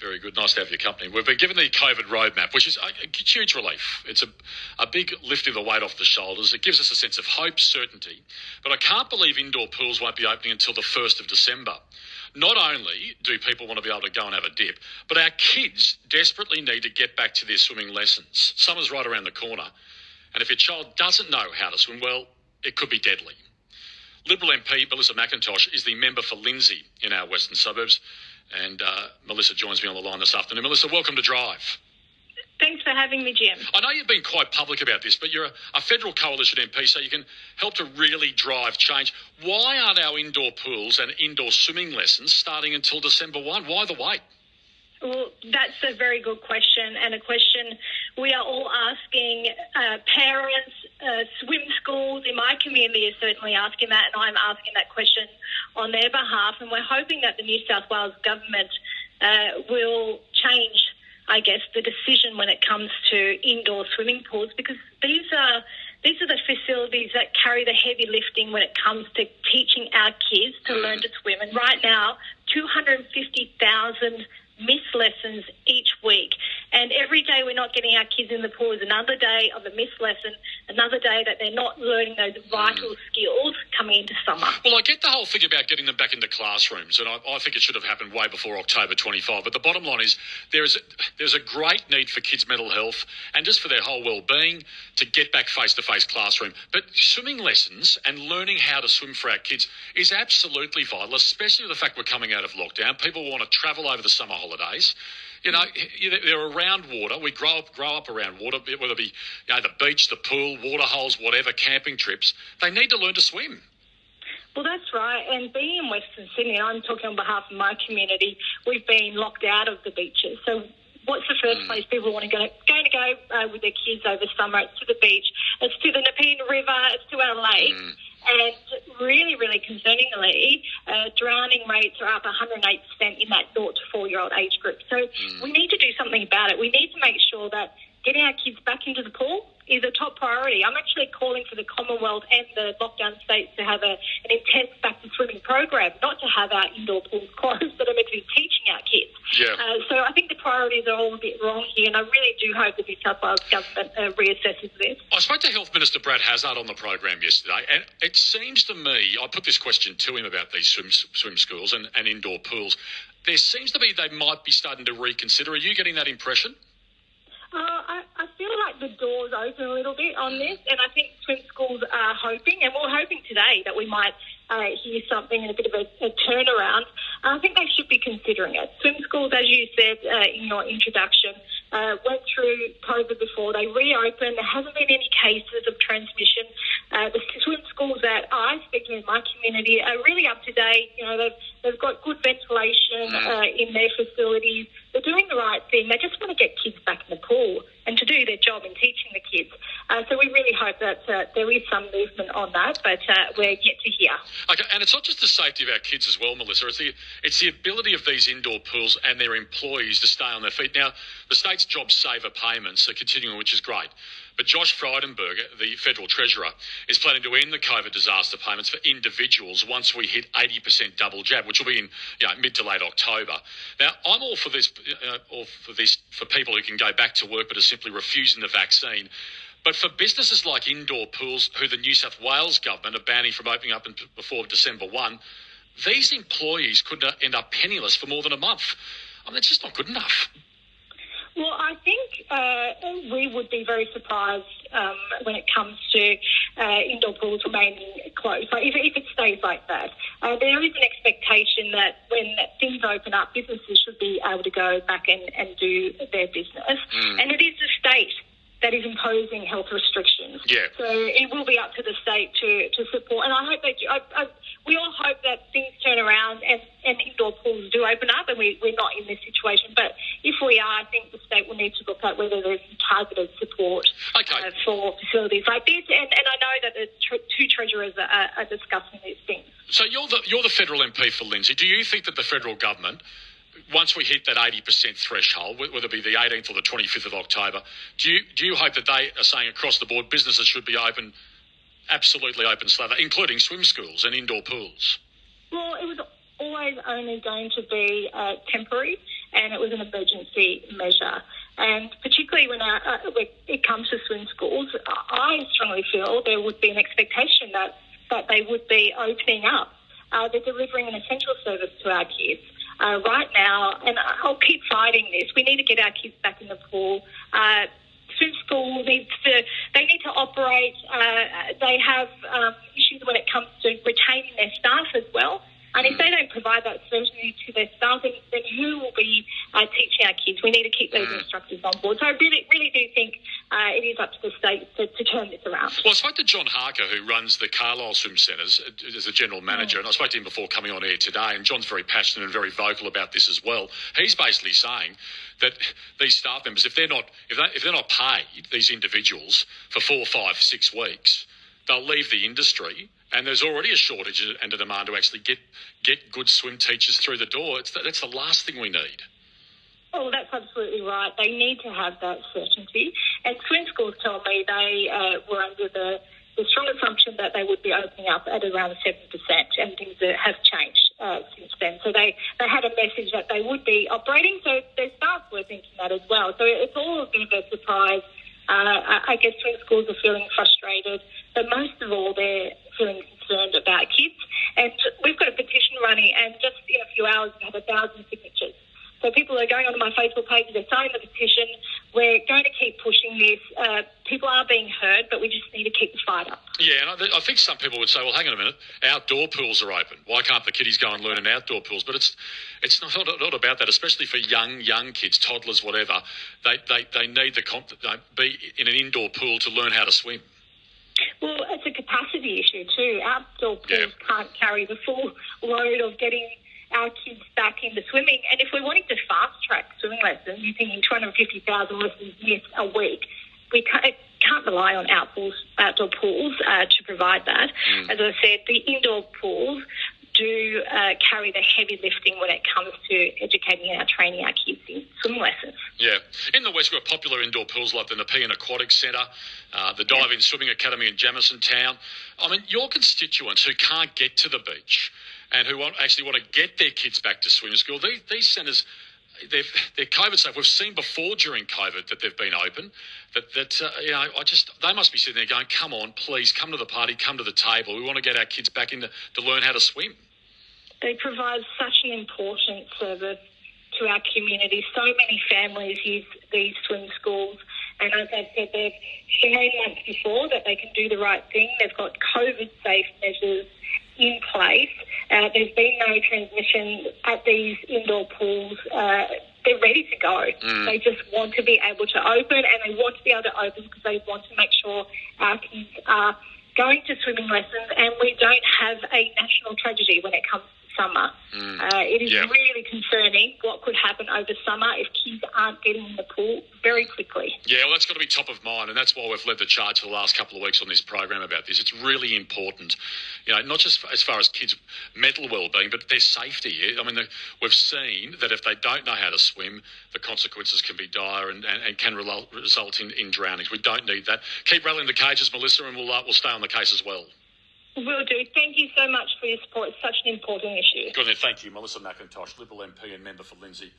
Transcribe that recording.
Very good. Nice to have your company. We've been given the COVID roadmap, which is a, huge relief. It's a, a big lifting of the weight off the shoulders. It gives us a sense of hope, certainty. But I can't believe indoor pools won't be opening until the 1st of December. Not only do people want to be able to go and have a dip, but our kids desperately need to get back to their swimming lessons. Summer's right around the corner. And if your child doesn't know how to swim, well, it could be deadly. Liberal MP Melissa McIntosh is the member for Lindsay in our western suburbs. And uh, Melissa joins me on the line this afternoon. Melissa, welcome to Drive. Thanks for having me, Jim. I know you've been quite public about this, but you're a, a, federal coalition MP, so you can help to really drive change. Why aren't our indoor pools and indoor swimming lessons starting until December 1? Why the wait? Well, that's a very good question, and a question we are all asking uh, parents, uh, swim schools in my community are certainly asking that, and I'm asking that question on their behalf. And we're hoping that the New South Wales government uh, will change, I guess, the decision when it comes to indoor swimming pools because these are these are the facilities that carry the heavy lifting when it comes to teaching our kids to learn to swim. And right now, 250,000 miss lessons each week. And every day we're not getting our kids in the pool is another day of a missed lesson, another day that they're not learning those vital mm. skills coming into summer. Well, I get the whole thing about getting them back into classrooms, and I, I think it should have happened way before October 25. But the bottom line is there is there's a great need for kids' mental health and just for their whole well-being to get back face-to-face classroom. But swimming lessons and learning how to swim for our kids is absolutely vital, especially with the fact we're coming out of lockdown. People want to travel over the summer holidays. You know, they're around water. We grow up, grow up around water, whether it be you know, the beach, the pool, water holes, whatever, camping trips. They need to learn to swim. Well, that's right. And being in Western Sydney, I'm talking on behalf of my community, we've been locked out of the beaches. So what's the first mm. place people want to go? Going to go uh, with their kids over summer? It's to the beach. It's to the Nepean River. It's to our lake. Mm. And really, really concerningly, uh, drowning rates are up 108% in that 0 to 4 year old age group. So mm. we need to do something about it. We need to make sure that getting our kids back into the pool is a top priority. I'm actually calling for the Commonwealth and the lockdown states to have a, an intense back to swimming program, not to have our indoor pools closed, but to be teaching. Yeah. Uh, so I think the priorities are all a bit wrong here, and I really do hope that the New South Wales government uh, reassesses this. I spoke to Health Minister Brad Hazzard on the program yesterday, and it seems to me, I put this question to him about these swim, swim schools and, and indoor pools. There seems to be they might be starting to reconsider. Are you getting that impression? Uh, I, I feel like the door's open a little bit on this, and I think swim schools are hoping, and we're hoping today that we might uh, hear something and a bit of a, a turnaround. I think they should be considering it. Swim schools, as you said uh, in your introduction, uh, went through COVID before. They reopened. There hasn't been any cases of transmission. Uh, the swim schools that I speak in my community are really up to date. You know, they've, they've got good ventilation mm. uh, in their facilities. They're doing the right thing. They just want to get kids back in the pool and to do their job in teaching the kids. Uh, so we really hope that uh, there is some movement on that, but uh, we're yet to hear. Okay, and it's not just the safety of our kids as well, Melissa. It's the it's the ability of these indoor pools and their employees to stay on their feet. Now, the state's job saver payments are continuing, which is great. But Josh Frydenberg, the federal treasurer, is planning to end the COVID disaster payments for individuals once we hit 80% double jab, which will be in you know, mid to late October. Now, I'm all for this, uh, all for this for people who can go back to work but are simply refusing the vaccine. But for businesses like indoor pools, who the New South Wales government are banning from opening up before December 1, these employees could end up penniless for more than a month. I mean, it's just not good enough. Well, I think uh, we would be very surprised um, when it comes to uh, indoor pools remaining closed. Like if, if it stays like that, uh, there is an expectation that when things open up, businesses should be able to go back and, and do their business. Mm. And it is the state that is imposing health restrictions. Yeah. So it will be up to the state to, to support. And I hope that I, I, we all hope that things turn around and, and indoor pools do open up, and we, we're not in this situation. But if we are, I think the state will need to look at whether there's targeted support okay. uh, for facilities like this. And, and I know that the tr- two treasurers are, are discussing these things. So you're the you're the federal MP for Lindsay. Do you think that the federal government once we hit that 80% threshold, whether it be the 18th or the 25th of October, do you, do you hope that they are saying across the board businesses should be open, absolutely open slather, including swim schools and indoor pools? Well, it was always only going to be uh, temporary. and it was an emergency measure. And particularly when, our, uh, when it comes to swim schools, I strongly feel there would be an expectation that, that they would be opening up. Uh, they're delivering an essential service to our kids. Uh, right now, and I'll keep fighting this. We need to get our kids back in the pool. Uh, swim school needs to, they need to operate. Uh, they have um, issues when it comes to retaining their staff as well. And if they don't provide that certainty to their staff, then, then who will be uh, teaching our kids? We need to keep those instructors on board. So I really, really do think uh, it is up to the state to, to turn this around. Well, I spoke to John Harker, who runs the Carlile Swim Centres as a general manager, and I spoke to him before coming on air today. And John's very passionate and very vocal about this as well. He's basically saying that these staff members, if they're not if, they, if they're not paid, these individuals for four, five, six weeks, they'll leave the industry. And there's already a shortage and a demand to actually get get good swim teachers through the door. It's that's the last thing we need. Oh, that's absolutely right. They need to have that certainty. And swim schools tell me they uh, were under the, the strong assumption that they would be opening up at around 7%, and things have changed uh, since then. So they, they had a message that they would be operating, so their staff were thinking that as well. So it's all a bit of a surprise. Uh, I guess swim schools are feeling frustrated, but most of all, they're feeling concerned about kids. And we've got a petition running, and just in a few hours, we have a thousand signatures. People are going onto my Facebook page, they're signing the petition. We're going to keep pushing this. Uh, people are being heard, but we just need to keep the fight up. Yeah, and I, I, think some people would say, well, hang on a minute, outdoor pools are open. Why can't the kiddies go and learn in outdoor pools? But it's it's not, not, not about that, especially for young young kids, toddlers, whatever. They, they, they need to comp- be in an indoor pool to learn how to swim. Well, it's a capacity issue too. Outdoor pools yeah. can't carry the full load of getting our kids back into swimming. And if we're wanting to fast track swimming lessons, you're thinking 250,000 lessons yes, a week, we can't, can't rely on outdoor, outdoor pools uh, to provide that. Mm. As I said, the indoor pools do uh, carry the heavy lifting when it comes to educating and our training our kids in swimming lessons. Yeah. In the West, we've got popular indoor pools like the Nepean Aquatic Centre, uh, the Diving yeah. Swimming Academy in Jamisontown. I mean, your constituents who can't get to the beach and who want, actually want to get their kids back to swimming school, these, these centres they're, they're COVID safe. We've seen before during COVID that they've been open. That that uh, you know, I just they must be sitting there going, "Come on, please, come to the party, come to the table. We want to get our kids back into to learn how to swim." They provide such an important service to our community. So many families use these swim schools. And as I said, they've shown once before that they can do the right thing. They've got COVID safe measures in place. Uh, there's been no transmission at these indoor pools. Uh, they're ready to go. Mm. They just want to be able to open and they want to be able to open because they want to make sure our kids are going to swimming lessons and we don't have a national tragedy when it comes summer. Mm. Uh, it is really concerning what could happen over summer if kids aren't getting in the pool very quickly. Yeah, well, that's got to be top of mind, and that's why we've led the charge for the last couple of weeks on this program about this. It's really important, you know, not just as far as kids' mental well-being, but their safety. I mean, we've seen that if they don't know how to swim, the consequences can be dire and, and, and can result in, in drownings. We don't need that. Keep rattling the cages, Melissa, and we'll uh, we'll stay on the case as well. Will do. Thank you so much for your support. It's such an important issue. Good. Thank you, Melissa McIntosh, Liberal MP and member for Lindsay.